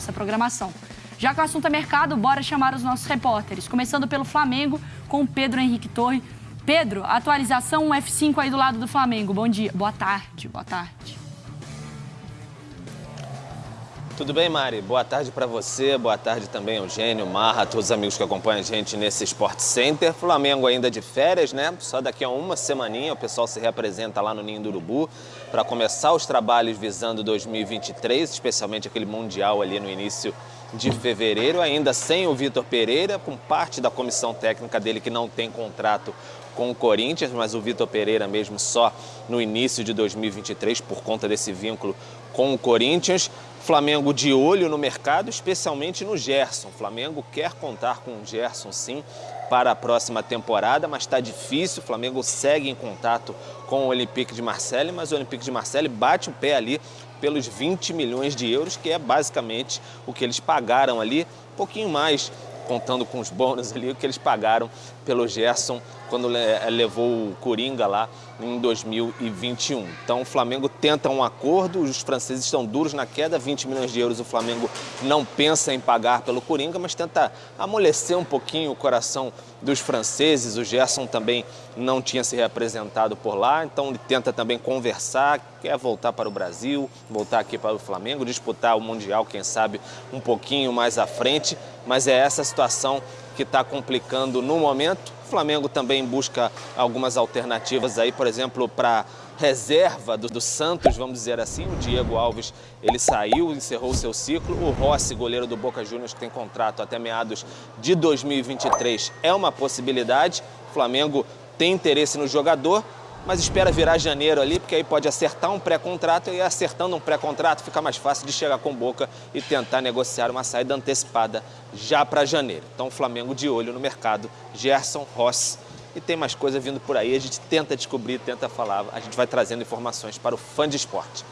nossa programação. Já que o assunto é mercado, bora chamar os nossos repórteres. Começando pelo Flamengo, com Pedro Henrique Torre. Pedro, atualização F5 aí do lado do Flamengo. Bom dia. Boa tarde, boa tarde. Tudo bem, Mari? Boa tarde para você, boa tarde também Eugênio, Marra, todos os amigos que acompanham a gente nesse Sport Center. Flamengo ainda de férias, né? Só daqui a uma semaninha o pessoal se reapresenta lá no Ninho do Urubu para começar os trabalhos visando 2023, especialmente aquele Mundial ali no início de fevereiro, ainda sem o Vitor Pereira, com parte da comissão técnica dele que não tem contrato com o Corinthians, mas o Vitor Pereira mesmo só no início de 2023 por conta desse vínculo com o Corinthians. Flamengo de olho no mercado, especialmente no Gerson. Flamengo quer contar com o Gerson sim para a próxima temporada, mas está difícil. Flamengo segue em contato com o Olympique de Marseille, mas o Olympique de Marseille bate o pé ali pelos 20 milhões de euros, que é basicamente o que eles pagaram ali, um pouquinho mais contando com os bônus ali, o que eles pagaram pelo Gerson quando levou o Coringa lá em 2021. Então o Flamengo tenta um acordo, os franceses estão duros na queda, 20 milhões de euros o Flamengo não pensa em pagar pelo Coringa, mas tenta amolecer um pouquinho o coração dos franceses. O Gerson também não tinha se representado por lá, então ele tenta também conversar, quer voltar para o Brasil, voltar aqui para o Flamengo, disputar o Mundial, quem sabe, um pouquinho mais à frente, mas é essa situação que está complicando no momento. O Flamengo também busca algumas alternativas aí, por exemplo, para reserva do, do, Santos, vamos dizer assim. O Diego Alves, ele saiu, encerrou seu ciclo. O Rossi, goleiro do Boca Juniors, que tem contrato até meados de 2023, é uma possibilidade. O Flamengo tem interesse no jogador, mas espera virar janeiro ali, porque aí pode acertar um pré-contrato e acertando um pré-contrato fica mais fácil de chegar com boca e tentar negociar uma saída antecipada já para janeiro. Então o Flamengo de olho no mercado, Gerson, Ross e tem mais coisa vindo por aí, a gente tenta descobrir, tenta falar, a gente vai trazendo informações para o fã de esporte.